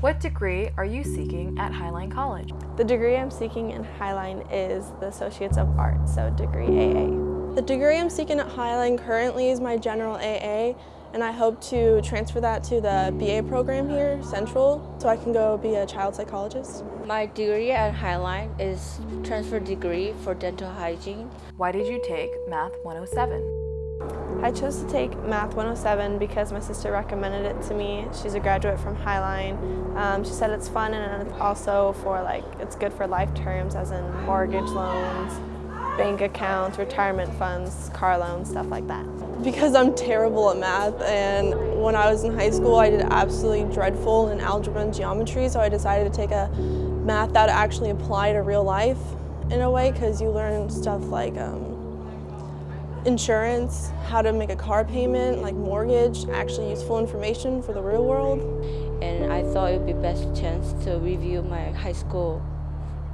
What degree are you seeking at Highline College? The degree I'm seeking in Highline is the Associates of Arts, so degree AA. The degree I'm seeking at Highline currently is my general AA, and I hope to transfer that to the BA program here, Central, so I can go be a child psychologist. My degree at Highline is transfer degree for dental hygiene. Why did you take Math 107? I chose to take Math 107 because my sister recommended it to me. She's a graduate from Highline. Um, she said it's fun and also for like, it's good for life terms as in mortgage loans, bank accounts, retirement funds, car loans, stuff like that. Because I'm terrible at math and when I was in high school I did absolutely dreadful in algebra and geometry so I decided to take a math that actually applied to real life in a way because you learn stuff like um, insurance, how to make a car payment, like mortgage, actually useful information for the real world. And I thought it would be best chance to review my high school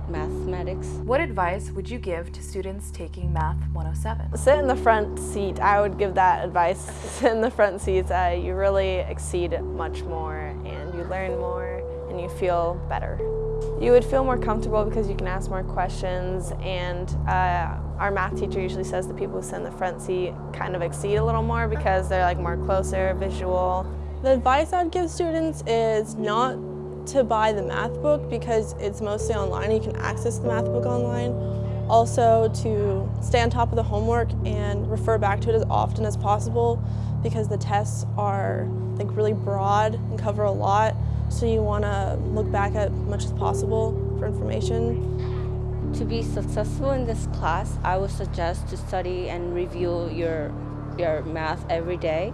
mathematics. What advice would you give to students taking Math 107? Sit in the front seat. I would give that advice. Sit in the front seats. Uh, you really exceed much more and you learn more and you feel better. You would feel more comfortable because you can ask more questions and uh, our math teacher usually says the people who sit in the front seat kind of exceed a little more because they're like more closer, visual. The advice I'd give students is not to buy the math book because it's mostly online. You can access the math book online. Also to stay on top of the homework and refer back to it as often as possible because the tests are like really broad and cover a lot. So you want to look back at much as possible for information. To be successful in this class, I would suggest to study and review your, your math every day.